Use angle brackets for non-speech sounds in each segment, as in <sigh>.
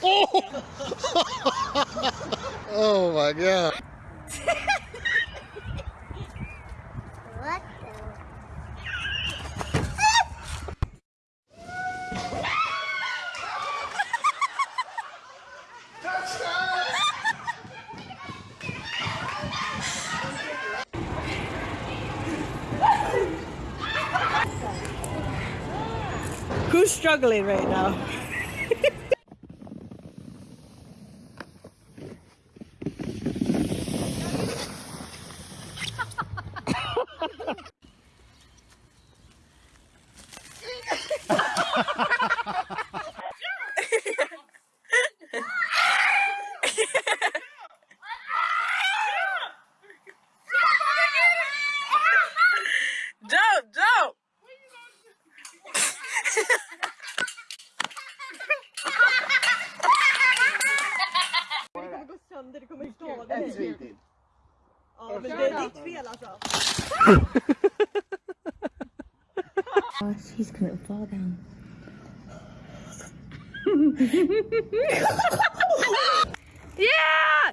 Oh! <laughs> oh my god. What Who's struggling right now? <laughs> kommer skada dig. Ja, men det är ditt fel alltså. Oh, she's gonna fall down. <laughs> Yeah!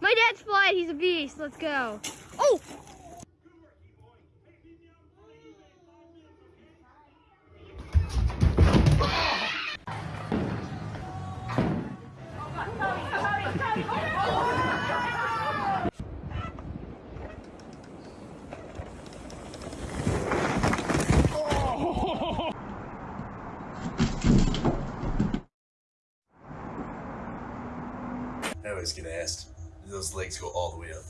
My dad's flying. He's a beast. Let's go. Oh! I always get asked. Those legs go all the way up?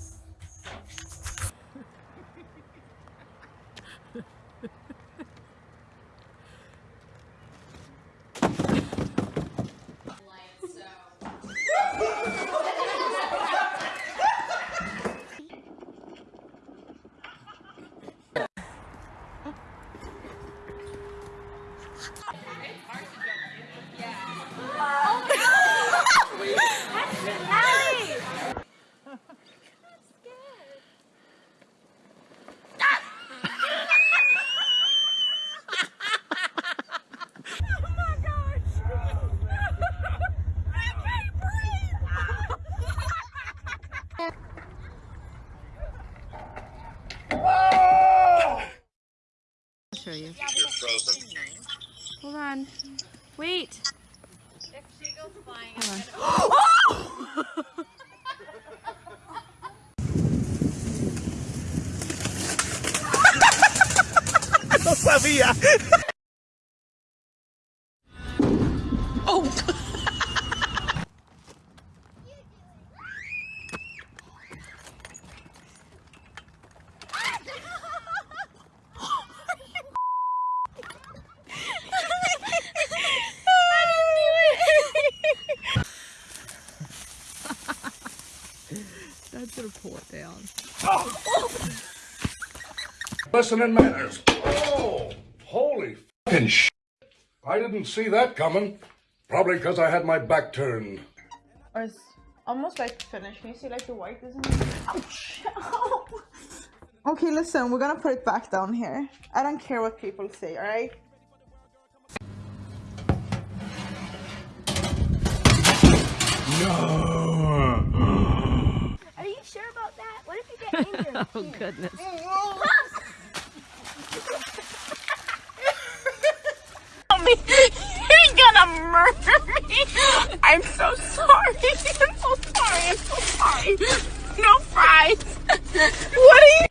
Show you're frozen Hold on. Wait. No sabía. <gasps> <laughs> That's gonna pull it down. Oh! Listening manners. Oh, holy fucking shit. I didn't see that coming. Probably because I had my back turned. Or it's almost like finished. Can you see like the white isn't Ouch! <laughs> okay, listen, we're gonna put it back down here. I don't care what people say, alright? Are <laughs> oh, goodness. He's gonna murder me. I'm so sorry. I'm so sorry. I'm so sorry. No fries. What are you?